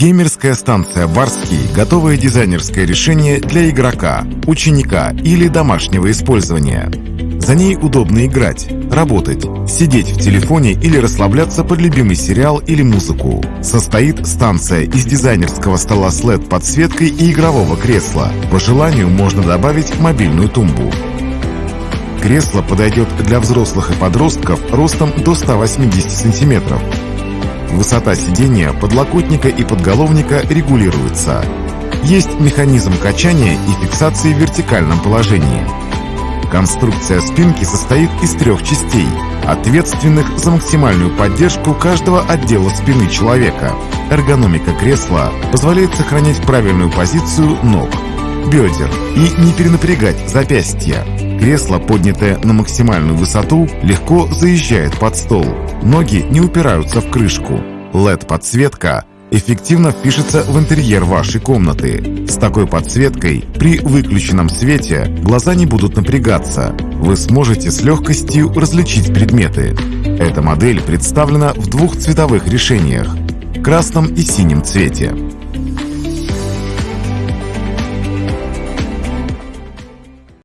Геймерская станция «Барский» – готовое дизайнерское решение для игрока, ученика или домашнего использования. За ней удобно играть, работать, сидеть в телефоне или расслабляться под любимый сериал или музыку. Состоит станция из дизайнерского стола с LED-подсветкой и игрового кресла. По желанию можно добавить мобильную тумбу. Кресло подойдет для взрослых и подростков ростом до 180 сантиметров. Высота сидения, подлокотника и подголовника регулируется. Есть механизм качания и фиксации в вертикальном положении. Конструкция спинки состоит из трех частей, ответственных за максимальную поддержку каждого отдела спины человека. Эргономика кресла позволяет сохранять правильную позицию ног, бедер и не перенапрягать запястья. Кресло, поднятое на максимальную высоту, легко заезжает под стол. Ноги не упираются в крышку. LED-подсветка эффективно впишется в интерьер вашей комнаты. С такой подсветкой при выключенном свете глаза не будут напрягаться. Вы сможете с легкостью различить предметы. Эта модель представлена в двух цветовых решениях – красном и синем цвете.